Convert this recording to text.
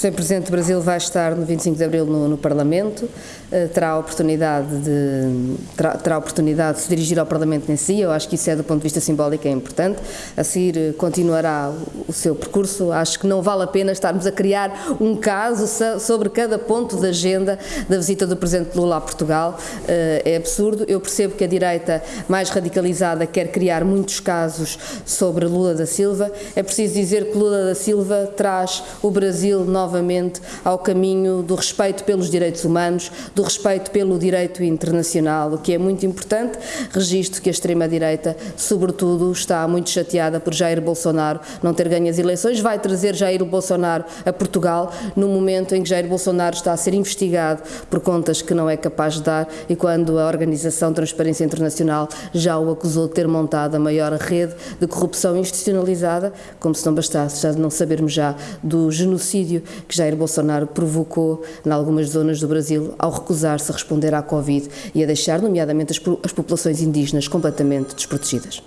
Sr. Presidente do Brasil vai estar no 25 de Abril no, no Parlamento, uh, terá a oportunidade de terá, terá, oportunidade de se dirigir ao Parlamento nesse dia, eu acho que isso é do ponto de vista simbólico é importante, a seguir uh, continuará o, o, seu percurso, acho que não vale a pena estarmos a criar um caso sobre cada ponto da agenda da visita do Presidente Lula a Portugal, uh, é absurdo, eu percebo que a direita mais radicalizada quer criar muitos casos sobre Lula da Silva, é preciso dizer que Lula da Silva traz o Brasil novamente ao caminho do respeito pelos direitos humanos, do respeito pelo direito internacional, o que é muito importante. Registro que a extrema-direita, sobretudo, está muito chateada por Jair Bolsonaro não ter ganho as eleições, vai trazer Jair Bolsonaro a Portugal no momento em que Jair Bolsonaro está a ser investigado por contas que não é capaz de dar e quando a Organização Transparência Internacional já o acusou de ter montado a maior rede de corrupção institucionalizada, como se não bastasse já não sabermos já do genocídio que Jair Bolsonaro provocou em algumas zonas do Brasil ao recusar-se a responder à Covid e a deixar, nomeadamente, as populações indígenas completamente desprotegidas.